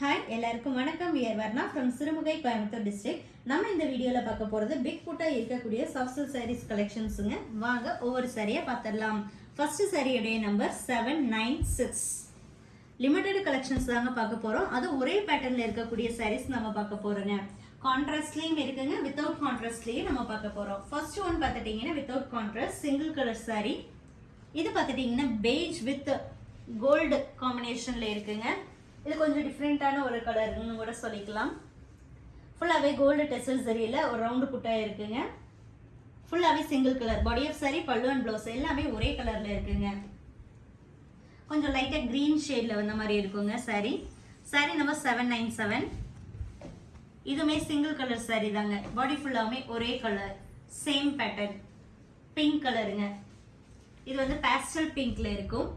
Hi எல்லாருக்கும் வணக்கம். We're Varna from Sirumugai Coimbatore district நம்ம இந்த வீடியோவில் பார்க்க போகிறது பிக் ஃபுட்டாக இருக்கக்கூடிய சாஃப்ட்வேர் சாரீஸ் கலெக்ஷன்ஸுங்க வாங்க ஒவ்வொரு சாரியாக பார்த்துடலாம். ஃபஸ்ட்டு சாரியுடைய number seven nine six limited collections தாங்க பார்க்க போகிறோம் அது ஒரே பேட்டர்னில் இருக்கக்கூடிய சாரீஸ் நம்ம பார்க்க போகிறோங்க கான்ட்ராஸ்ட்லேயும் இருக்குங்க. வித்தவுட் கான்ட்ராஸ்ட்லேயும் நம்ம பார்க்க போகிறோம் ஃபர்ஸ்ட் ஒன் பார்த்துட்டிங்கன்னா without contrast single colour sari இது பார்த்துட்டிங்கன்னா பேஜ் வித் கோல்டு காம்பினேஷனில் இருக்குங்க. இது கொஞ்சம் டிஃப்ரெண்ட்டான ஒரு கலர்னு கூட சொல்லிக்கலாம். ஃபுல்லாகவே கோல்டு டெசல் சரியில் ஒரு ரவுண்டு புட்டாக இருக்குங்க. ஃபுல்லாகவே single colour body of sari pallu and blouse எல்லாமே ஒரே கலரில் இருக்குங்க. கொஞ்சம் லைட்டாக க்ரீன் ஷேடில் வந்த மாதிரி இருக்குங்க sari sari number seven nine seven இதுவுமே சிங்கிள் கலர் சாரி தாங்க. பாடி ஃபுல்லாகவே ஒரே கலர் சேம் பேட்டர்ன் பிங்க் கலருங்க இது வந்து பேஸ்டல் பிங்க்ல இருக்கும்.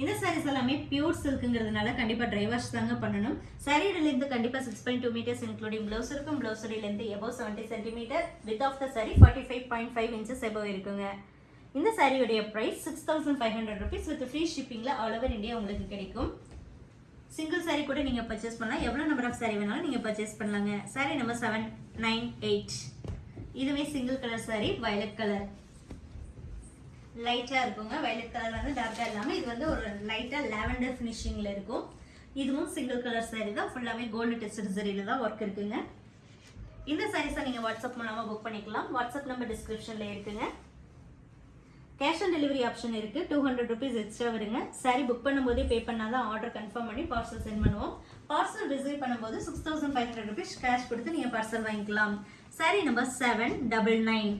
இந்த சாரீஸ் எல்லாமே பியூர் சில்க்குங்கிறதுனால கண்டிப்பாக ட்ரை வாஷ் தாங்க பண்ணணும். சாரியோட கண்டிப்பாக six point two metres including blouse இருக்கும். ப்ளவுஸோட above seventy centimetre with of the sari forty five point five inches above இருக்குங்க. இந்த சாரியுடைய price six thousand five hundred rupees with free ஷிப்பிங்கில் all over India உங்களுக்கு கிடைக்கும். சிங்கிள் சாரி கூட நீங்கள் purchase பண்ணலாம். எவ்வளோ நம்பர் ஆஃப் சாரி வேணாலும் நீங்கள் பர்ச்சேஸ் பண்ணலாங்க. Sari number seven nine eight இதுவே single colour sari violet colour லைட்டாக இருக்குங்க. வயலட் கலர் வந்து டார்க்காக இல்லாமல் இது வந்து ஒரு லைட்டாக லாவெண்டர் ஃபினிஷிங்கில் இருக்கும். இதுவும் சிங்கிள் கலர் saree தான். ஃபுல்லாகவே கோல்டு டெஸ்டட் சரியில் தான் ஒர்க் இருக்குங்க. இந்த சாரீஸை நீங்கள் வாட்ஸ்அப் மூலமாக புக் பண்ணிக்கலாம். வாட்ஸ்அப் நம்பர் டிஸ்கிரிப்ஷனில் இருக்குங்க. கேஷ் ஆன் டெலிவரி ஆப்ஷன் இருக்குது டூ ஹண்ட்ரட் ருபீஸ் எக்ஸ்ட்ரா வருங்க. சாரி புக் பண்ணும்போதே பே பண்ணால் தான் ஆர்டர் கன்ஃபார்ம் பண்ணி பார்சல் சென்ட் பண்ணுவோம். பார்சல் ரிசீவ் பண்ணும்போது six thousand five hundred rupees cash கொடுத்து நீங்கள் பார்சல் வாங்கிக்கலாம். Sari number seven double nine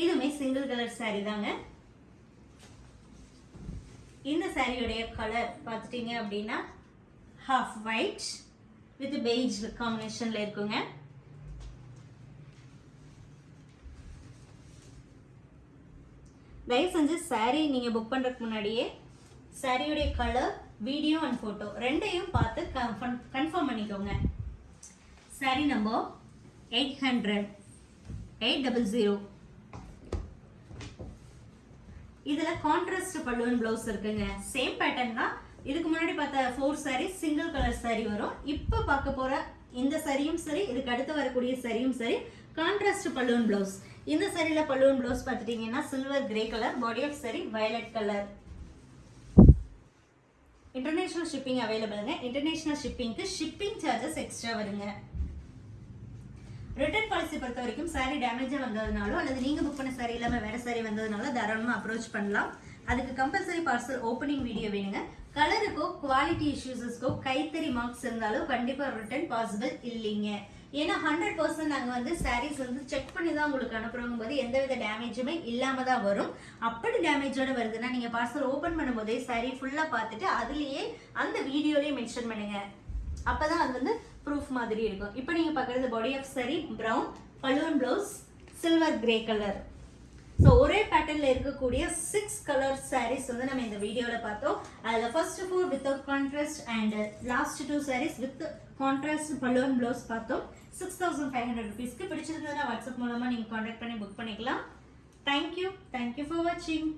இதுவுமே சிங்கிள் கலர் சாரி தாங்க. இந்த சாரியுடைய கலர் பார்த்துட்டீங்க அப்படின்னா ஹாஃப் ஒயிட் வித் பெய்ஜ் காம்பினேஷனில் இருக்குங்க. தயவு செஞ்சு சாரீ நீங்கள் புக் பண்ணுறதுக்கு முன்னாடியே சாரியுடைய கலர் வீடியோ அண்ட் ஃபோட்டோ ரெண்டையும் பார்த்து கன்ஃபர்ம் கன்ஃபார்ம் பண்ணிக்கோங்க. Sari number eight hundred eight double zero இதில் கான்ட்ராஸ்ட் பல்லுவன் ப்ளவுஸ் இருக்குங்க. சேம் பேட்டர்ன் தான். இதுக்கு முன்னாடி பார்த்த four sari single colour sari வரும். இப்போ பார்க்க போகிற இந்த சரியும் சரி இதுக்கு அடுத்து வரக்கூடிய சரியும் சரி கான்ட்ராஸ்ட் பல்லுவன் ப்ளவுஸ் இந்த சரியில் பல்லுவன் ப்ளவுஸ் பார்த்துட்டிங்கன்னா silver grey colour body of sari violet colour international shipping அவைலபிளுங்க international ஷிப்பிங்க்கு ஷிப்பிங் சார்ஜஸ் எக்ஸ்ட்ரா வருங்க. ரிட்டர்ன் பாலிசி பொறுத்த வரைக்கும் சாரி டேமேஜாக வந்ததுனாலோ அல்லது நீங்கள் புக் பண்ண சாரி இல்லாமல் வேறு சாரி வந்ததுனால தாராளமாக அப்ரோச் பண்ணலாம். அதுக்கு கம்பல்சரி பார்சல் ஓப்பனிங் வீடியோ வேணுங்க. கலருக்கோ குவாலிட்டி இஷ்யூஸஸ்க்கோ கைத்தறி மார்க்ஸ் இருந்தாலும் கண்டிப்பாக ரிட்டர்ன் பாசிபிள் இல்லைங்க. ஏன்னா ஹண்ட்ரட் பர்சன்ட் நாங்கள் வந்து சாரீஸ் வந்து செக் பண்ணி தான் உங்களுக்கு அனுப்புறோங்க போது எந்தவித டேமேஜுமே இல்லாமல் தான் வரும். அப்படி டேமேஜோடு வருதுன்னா நீங்கள் பார்சல் ஓப்பன் பண்ணும்போதே சாரி ஃபுல்லாக பார்த்துட்டு அதுலேயே அந்த வீடியோலேயே மென்ஷன் பண்ணுங்கள் அப்போ தான் அது வந்து ப்ரூஃப் மாதிரி இருக்கும். இப்போ நீங்கள் பார்க்குறது body of sari brown balloon blouse silver grey colour so ஒரே பேட்டர்னில் இருக்கக்கூடிய சிக்ஸ் கலர் சாரீஸ் வந்து நம்ம இந்த வீடியோவில் பார்த்தோம். அதில் first four without contrast and last two sarees with contrast balloon blouse பார்த்தோம். சிக்ஸ் தௌசண்ட் ஃபைவ் ஹண்ட்ரட் ருபீஸ்க்கு பிடிச்சிருந்ததுன்னா வாட்ஸ்அப் மூலமாக நீங்கள் காண்டாக்ட் பண்ணி புக் பண்ணிக்கலாம். தேங்க்யூ தேங்க்யூ ஃபார் வாட்சிங்